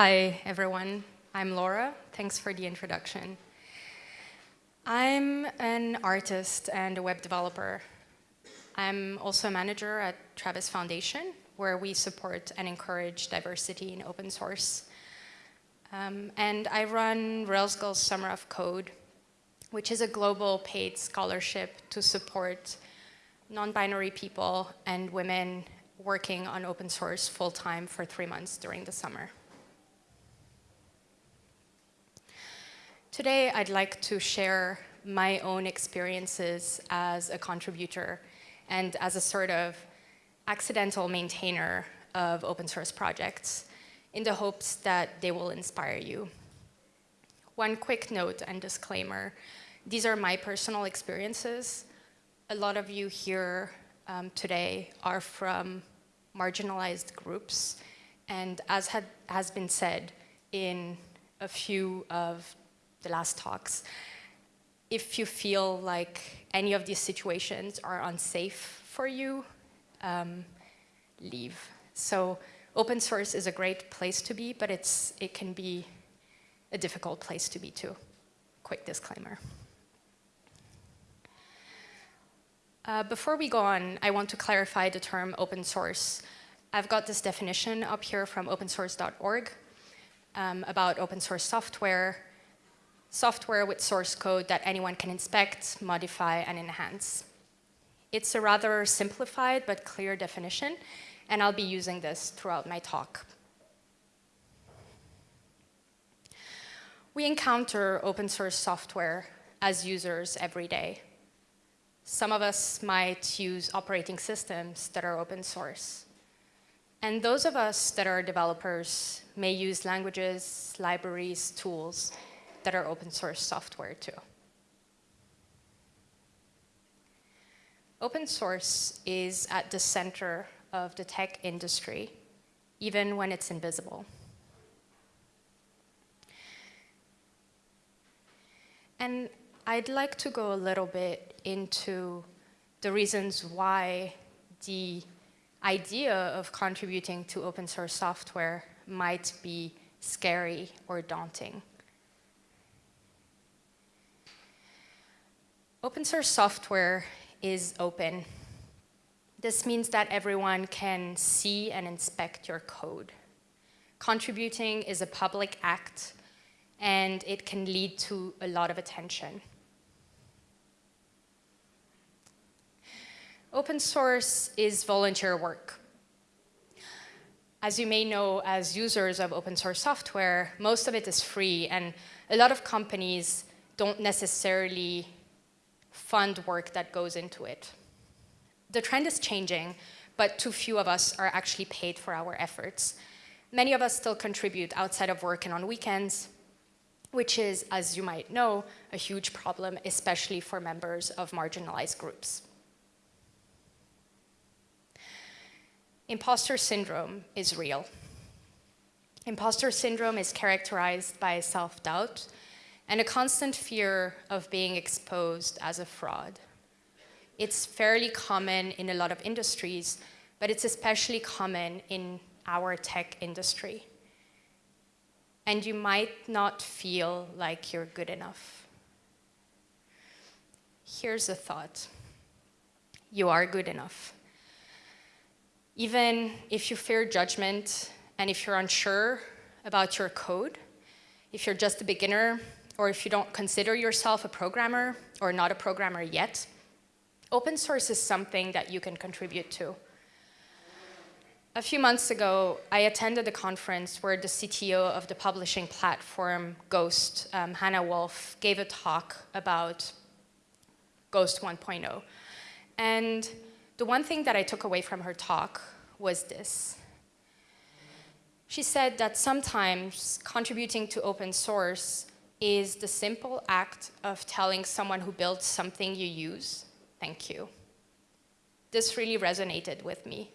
Hi, everyone. I'm Laura. Thanks for the introduction. I'm an artist and a web developer. I'm also a manager at Travis Foundation, where we support and encourage diversity in open source. Um, and I run Rails Girls Summer of Code, which is a global paid scholarship to support non-binary people and women working on open source full-time for three months during the summer. Today, I'd like to share my own experiences as a contributor and as a sort of accidental maintainer of open source projects in the hopes that they will inspire you. One quick note and disclaimer, these are my personal experiences. A lot of you here um, today are from marginalized groups, and as had, has been said in a few of the last talks, if you feel like any of these situations are unsafe for you, um, leave. So open source is a great place to be, but it's, it can be a difficult place to be too. Quick disclaimer. Uh, before we go on, I want to clarify the term open source. I've got this definition up here from opensource.org um, about open source software, software with source code that anyone can inspect, modify, and enhance. It's a rather simplified but clear definition, and I'll be using this throughout my talk. We encounter open source software as users every day. Some of us might use operating systems that are open source. And those of us that are developers may use languages, libraries, tools that are open source software too. Open source is at the center of the tech industry, even when it's invisible. And I'd like to go a little bit into the reasons why the idea of contributing to open source software might be scary or daunting. Open source software is open. This means that everyone can see and inspect your code. Contributing is a public act and it can lead to a lot of attention. Open source is volunteer work. As you may know, as users of open source software, most of it is free, and a lot of companies don't necessarily fund work that goes into it. The trend is changing, but too few of us are actually paid for our efforts. Many of us still contribute outside of work and on weekends, which is, as you might know, a huge problem, especially for members of marginalized groups. Imposter syndrome is real. Imposter syndrome is characterized by self-doubt and a constant fear of being exposed as a fraud. It's fairly common in a lot of industries, but it's especially common in our tech industry. And you might not feel like you're good enough. Here's a thought. You are good enough. Even if you fear judgment and if you're unsure about your code, if you're just a beginner or if you don't consider yourself a programmer or not a programmer yet, open source is something that you can contribute to. A few months ago, I attended a conference where the CTO of the publishing platform Ghost, um, Hannah Wolfe, gave a talk about Ghost 1.0. And the one thing that I took away from her talk was this. She said that sometimes contributing to open source is the simple act of telling someone who built something you use, thank you. This really resonated with me.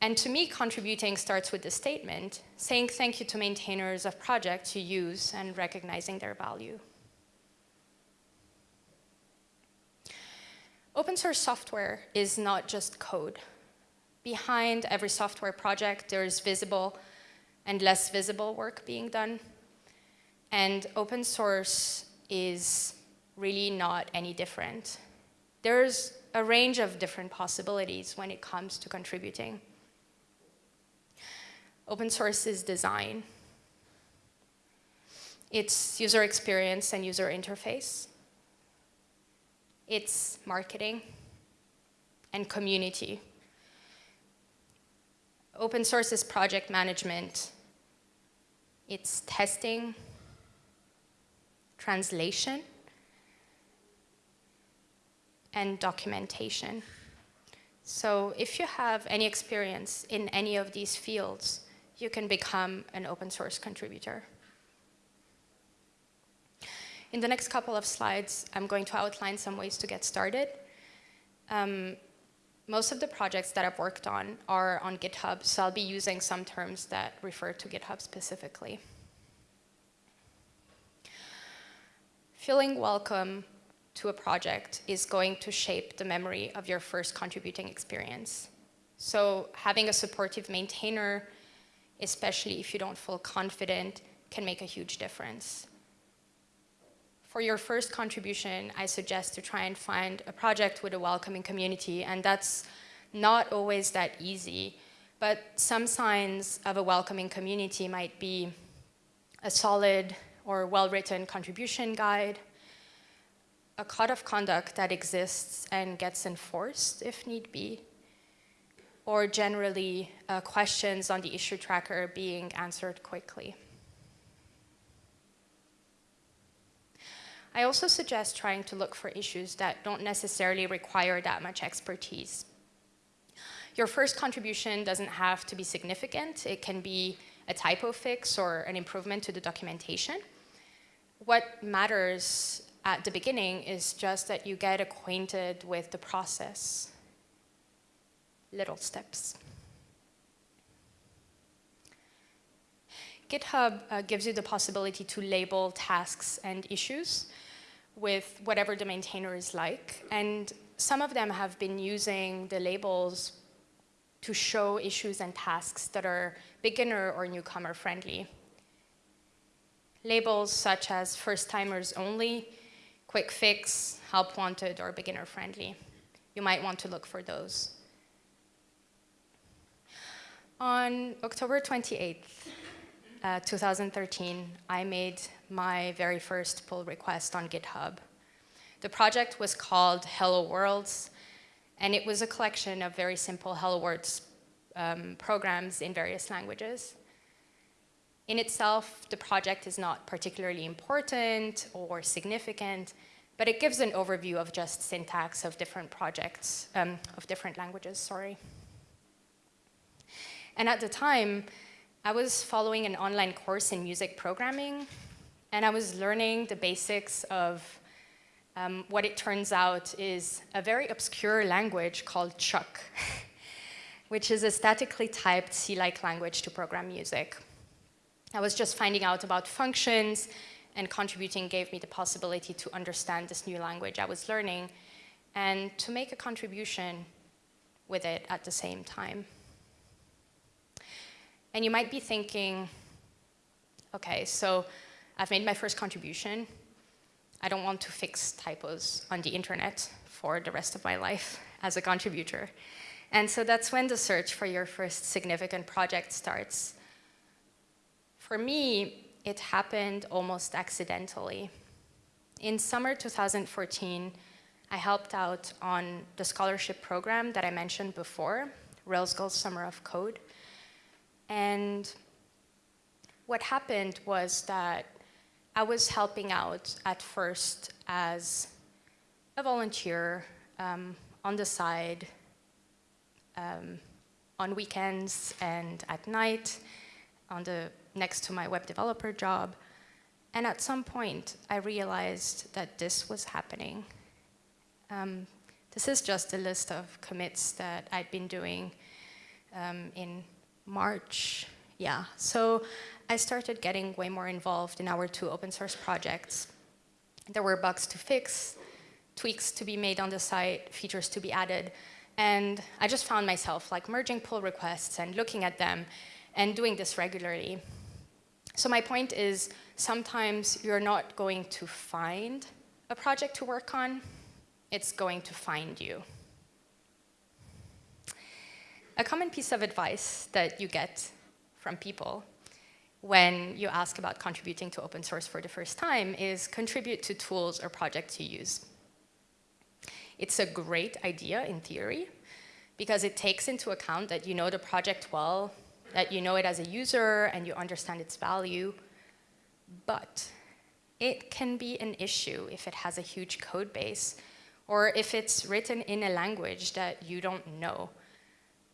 And to me, contributing starts with the statement, saying thank you to maintainers of projects you use and recognizing their value. Open source software is not just code. Behind every software project, there is visible and less visible work being done. And open source is really not any different. There's a range of different possibilities when it comes to contributing. Open source is design. It's user experience and user interface. It's marketing and community. Open source is project management. It's testing, translation, and documentation. So if you have any experience in any of these fields, you can become an open source contributor. In the next couple of slides, I'm going to outline some ways to get started. Um, most of the projects that I've worked on are on GitHub, so I'll be using some terms that refer to GitHub specifically. Feeling welcome to a project is going to shape the memory of your first contributing experience. So having a supportive maintainer, especially if you don't feel confident, can make a huge difference. For your first contribution, I suggest to try and find a project with a welcoming community, and that's not always that easy. But some signs of a welcoming community might be a solid or well-written contribution guide, a code of conduct that exists and gets enforced if need be, or generally uh, questions on the issue tracker being answered quickly. I also suggest trying to look for issues that don't necessarily require that much expertise. Your first contribution doesn't have to be significant. It can be a typo fix or an improvement to the documentation. What matters at the beginning is just that you get acquainted with the process. Little steps. GitHub uh, gives you the possibility to label tasks and issues with whatever the maintainer is like. And some of them have been using the labels to show issues and tasks that are beginner or newcomer friendly. Labels such as first timers only, quick fix, help wanted, or beginner friendly. You might want to look for those. On October 28th, uh, 2013, I made my very first pull request on GitHub. The project was called Hello Worlds, and it was a collection of very simple Hello Worlds um, programs in various languages. In itself, the project is not particularly important or significant, but it gives an overview of just syntax of different projects, um, of different languages, sorry. And at the time, I was following an online course in music programming, and I was learning the basics of um, what it turns out is a very obscure language called ChucK, which is a statically typed C-like language to program music. I was just finding out about functions, and contributing gave me the possibility to understand this new language I was learning and to make a contribution with it at the same time. And you might be thinking, okay, so I've made my first contribution. I don't want to fix typos on the internet for the rest of my life as a contributor. And so that's when the search for your first significant project starts. For me, it happened almost accidentally. In summer 2014, I helped out on the scholarship program that I mentioned before, Rails Girls Summer of Code. And what happened was that I was helping out at first as a volunteer um, on the side, um, on weekends and at night, on the next to my web developer job. And at some point, I realized that this was happening. Um, this is just a list of commits that I'd been doing um, in March, yeah. So I started getting way more involved in our two open source projects. There were bugs to fix, tweaks to be made on the site, features to be added. And I just found myself like merging pull requests and looking at them and doing this regularly. So my point is, sometimes you're not going to find a project to work on, it's going to find you. A common piece of advice that you get from people when you ask about contributing to open source for the first time is contribute to tools or projects you use. It's a great idea in theory because it takes into account that you know the project well, that you know it as a user and you understand its value, but it can be an issue if it has a huge code base or if it's written in a language that you don't know.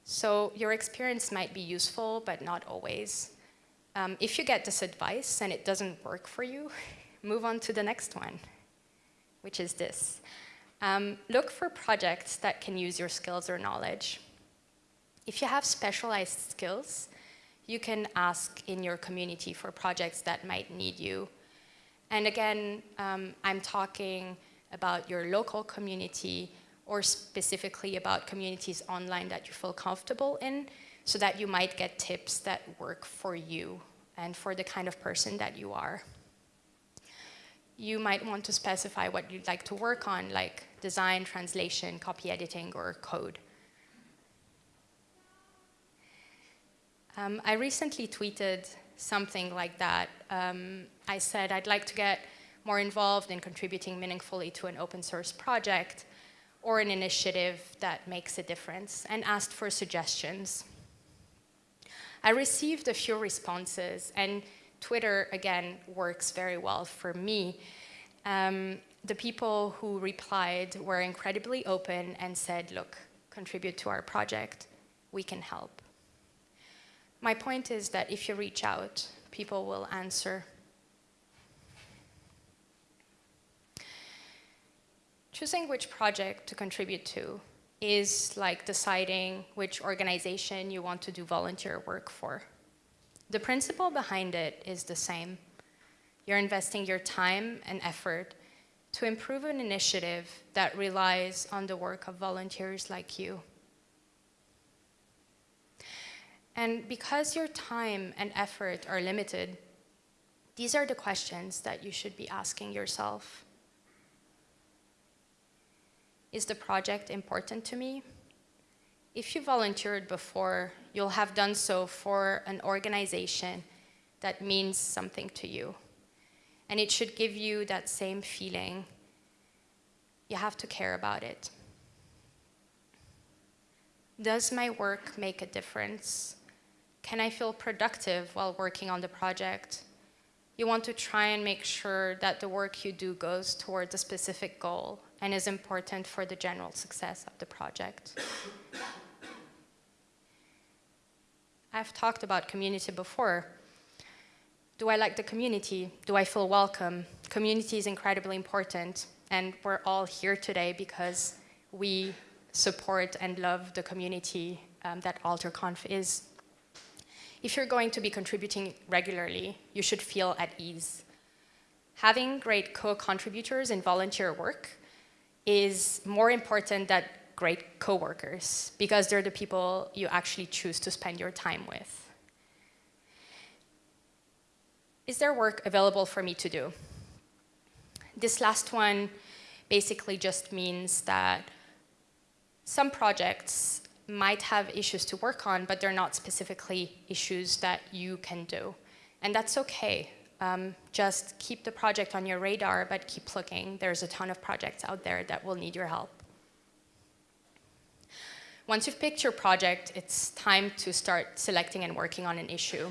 So your experience might be useful, but not always. Um, if you get this advice and it doesn't work for you, move on to the next one, which is this. Um, look for projects that can use your skills or knowledge. If you have specialized skills, you can ask in your community for projects that might need you. And again, um, I'm talking about your local community or specifically about communities online that you feel comfortable in so that you might get tips that work for you and for the kind of person that you are. You might want to specify what you'd like to work on, like design, translation, copy editing, or code. Um, I recently tweeted something like that. Um, I said I'd like to get more involved in contributing meaningfully to an open source project or an initiative that makes a difference and asked for suggestions. I received a few responses and Twitter, again, works very well for me. Um, the people who replied were incredibly open and said, look, contribute to our project, we can help. My point is that if you reach out, people will answer. Choosing which project to contribute to is like deciding which organization you want to do volunteer work for. The principle behind it is the same. You're investing your time and effort to improve an initiative that relies on the work of volunteers like you. And because your time and effort are limited, these are the questions that you should be asking yourself. Is the project important to me? If you volunteered before, you'll have done so for an organization that means something to you. And it should give you that same feeling. You have to care about it. Does my work make a difference? Can I feel productive while working on the project? You want to try and make sure that the work you do goes towards a specific goal and is important for the general success of the project. I've talked about community before. Do I like the community? Do I feel welcome? Community is incredibly important, and we're all here today because we support and love the community um, that AlterConf is. If you're going to be contributing regularly, you should feel at ease. Having great co-contributors in volunteer work is more important than great coworkers because they're the people you actually choose to spend your time with. Is there work available for me to do? This last one basically just means that some projects might have issues to work on, but they're not specifically issues that you can do. And that's okay. Um, just keep the project on your radar, but keep looking. There's a ton of projects out there that will need your help. Once you've picked your project, it's time to start selecting and working on an issue.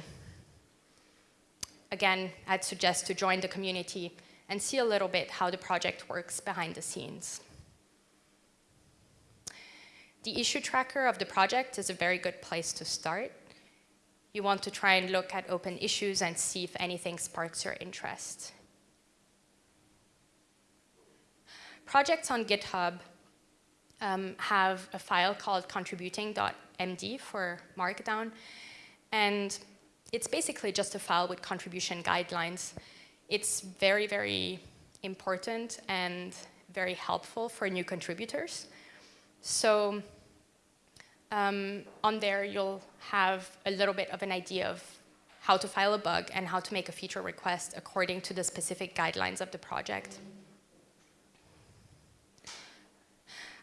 Again, I'd suggest to join the community and see a little bit how the project works behind the scenes. The issue tracker of the project is a very good place to start you want to try and look at open issues and see if anything sparks your interest. Projects on GitHub um, have a file called contributing.md for Markdown, and it's basically just a file with contribution guidelines. It's very, very important and very helpful for new contributors. So Um, on there, you'll have a little bit of an idea of how to file a bug and how to make a feature request according to the specific guidelines of the project.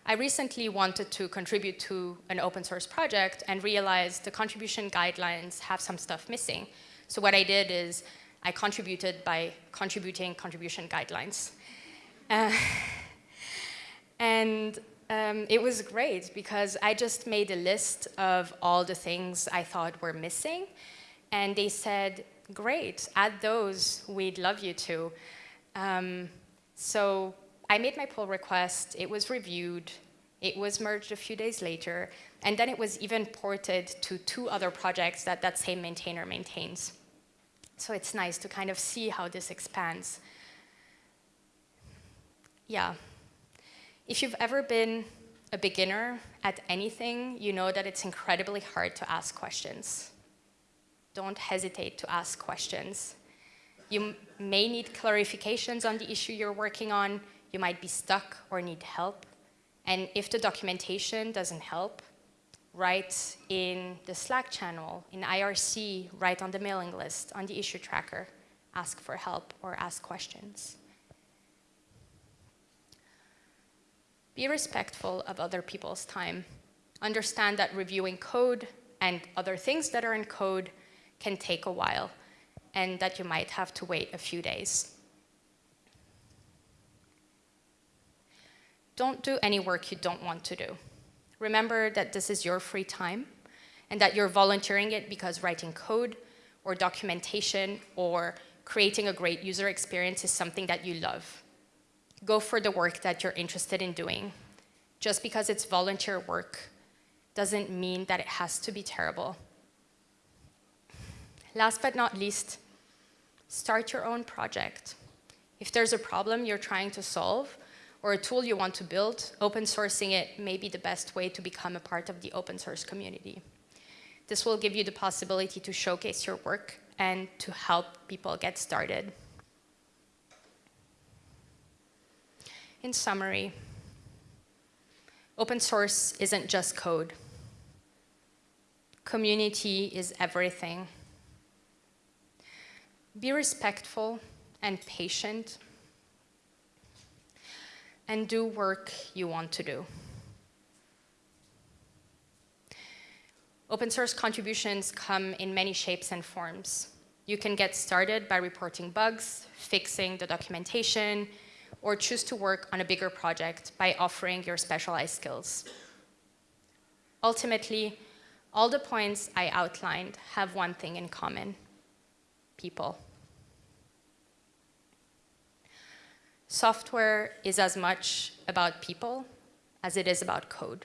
I recently wanted to contribute to an open source project and realized the contribution guidelines have some stuff missing. So what I did is I contributed by contributing contribution guidelines. Uh, and um, it was great because I just made a list of all the things I thought were missing. And they said, great, add those, we'd love you to. Um, so I made my pull request, it was reviewed, it was merged a few days later, and then it was even ported to two other projects that that same maintainer maintains. So it's nice to kind of see how this expands. Yeah. If you've ever been a beginner at anything, you know that it's incredibly hard to ask questions. Don't hesitate to ask questions. You may need clarifications on the issue you're working on. You might be stuck or need help. And if the documentation doesn't help, write in the Slack channel, in IRC, write on the mailing list, on the issue tracker, ask for help or ask questions. Be respectful of other people's time. Understand that reviewing code and other things that are in code can take a while and that you might have to wait a few days. Don't do any work you don't want to do. Remember that this is your free time and that you're volunteering it because writing code or documentation or creating a great user experience is something that you love. Go for the work that you're interested in doing. Just because it's volunteer work doesn't mean that it has to be terrible. Last but not least, start your own project. If there's a problem you're trying to solve, or a tool you want to build, open sourcing it may be the best way to become a part of the open source community. This will give you the possibility to showcase your work and to help people get started. In summary, open source isn't just code. Community is everything. Be respectful and patient and do work you want to do. Open source contributions come in many shapes and forms. You can get started by reporting bugs, fixing the documentation, or choose to work on a bigger project by offering your specialized skills. Ultimately, all the points I outlined have one thing in common, people. Software is as much about people as it is about code.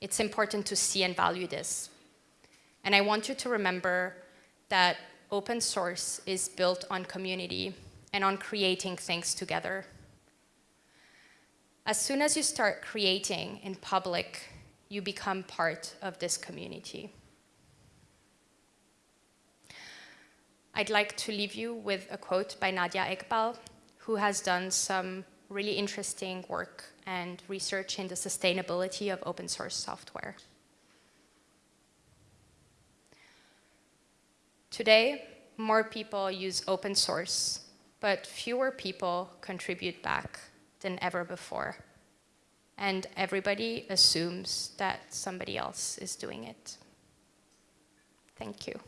It's important to see and value this. And I want you to remember that open source is built on community and on creating things together. As soon as you start creating in public, you become part of this community. I'd like to leave you with a quote by Nadia Eghbal, who has done some really interesting work and research in the sustainability of open source software. Today, more people use open source, but fewer people contribute back than ever before. And everybody assumes that somebody else is doing it. Thank you.